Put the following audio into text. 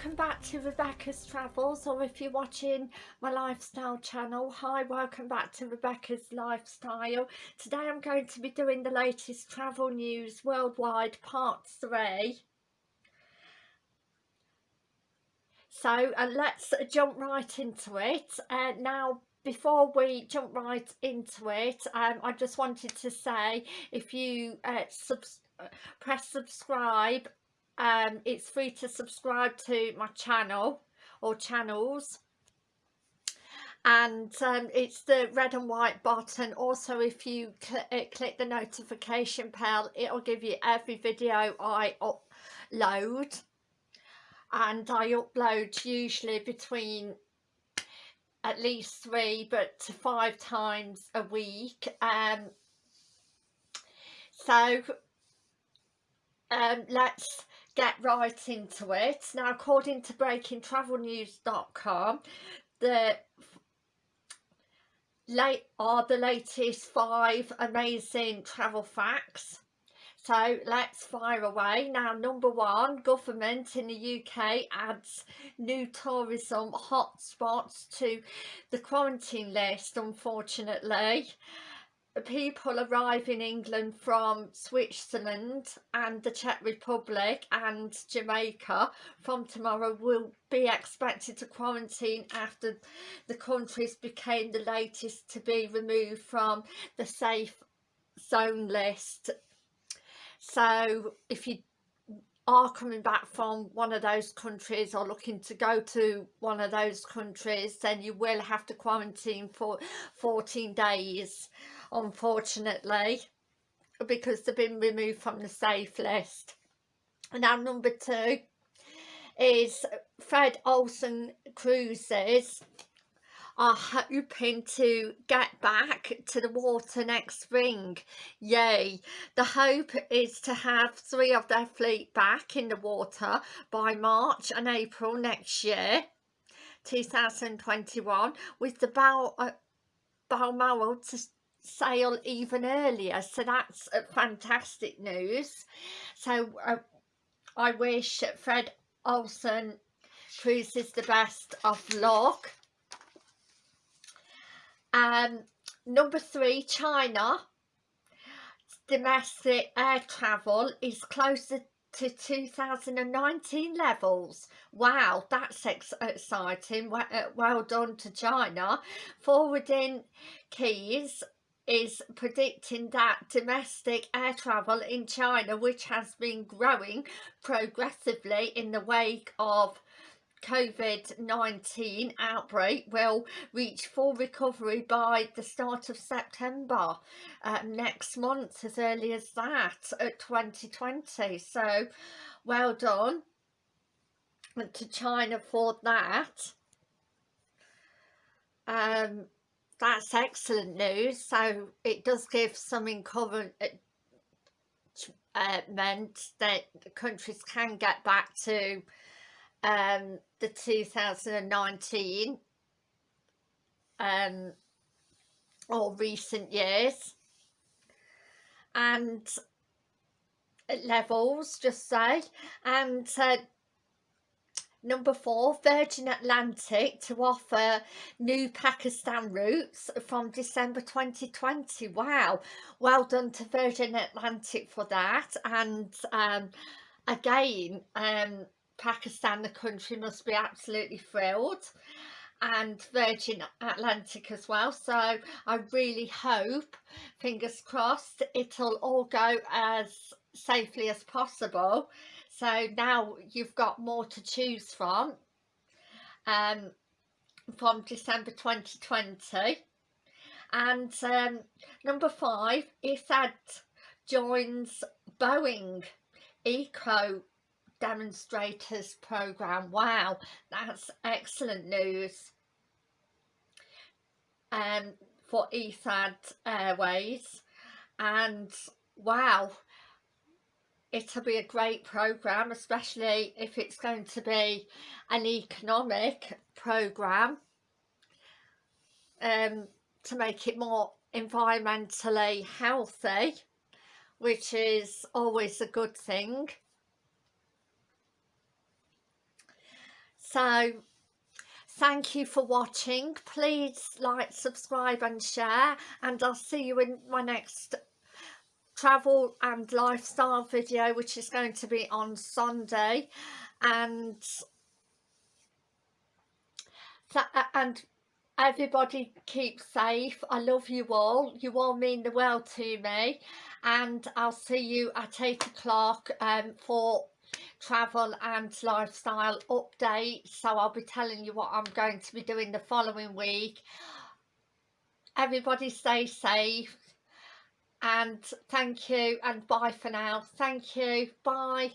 welcome back to Rebecca's Travels or if you're watching my lifestyle channel hi welcome back to Rebecca's Lifestyle. Today I'm going to be doing the latest travel news worldwide part 3 so uh, let's jump right into it. Uh, now before we jump right into it um, I just wanted to say if you uh, subs uh, press subscribe um, it's free to subscribe to my channel or channels. And um, it's the red and white button. Also if you cl uh, click the notification bell it'll give you every video I upload. And I upload usually between at least three but five times a week. Um so um let's get right into it. Now, according to breakingtravelnews.com, the late are the latest five amazing travel facts. So let's fire away. Now, number one, government in the UK adds new tourism hotspots to the quarantine list, unfortunately people arrive in England from Switzerland and the Czech Republic and Jamaica from tomorrow will be expected to quarantine after the countries became the latest to be removed from the safe zone list. So if you are coming back from one of those countries or looking to go to one of those countries then you will have to quarantine for 14 days unfortunately because they've been removed from the safe list And now number two is Fred Olsen Cruises are hoping to get back to the water next spring. Yay! The hope is to have three of their fleet back in the water by March and April next year, 2021, with the Bal uh, Balmoral to sail even earlier. So that's fantastic news. So uh, I wish Fred Olsen Cruises the best of luck um, number three, China. Domestic air travel is closer to 2019 levels. Wow, that's ex exciting. Well, uh, well done to China. Forwarding Keys is predicting that domestic air travel in China, which has been growing progressively in the wake of COVID-19 outbreak will reach full recovery by the start of September uh, next month as early as that at 2020 so well done to China for that. Um, that's excellent news. So it does give some encouragement uh, meant that countries can get back to um, the 2019 um, or recent years. And levels just say. And uh, number four Virgin Atlantic to offer new Pakistan routes from December 2020 wow. Well done to Virgin Atlantic for that. And um, again um, Pakistan, the country, must be absolutely thrilled and Virgin Atlantic as well. So I really hope fingers crossed it'll all go as safely as possible. So now you've got more to choose from um, from December 2020 and um, number five Etihad joins Boeing Eco demonstrators program. Wow that's excellent news. Um for Etihad Airways. And wow it'll be a great program especially if it's going to be an economic program um to make it more environmentally healthy which is always a good thing so thank you for watching. Please like subscribe and share and I'll see you in my next travel and lifestyle video which is going to be on Sunday. And and everybody keep safe. I love you all. You all mean the world to me. And I'll see you at 8 o'clock um, for travel and lifestyle update. So I'll be telling you what I'm going to be doing the following week. Everybody stay safe and thank you and bye for now. Thank you. Bye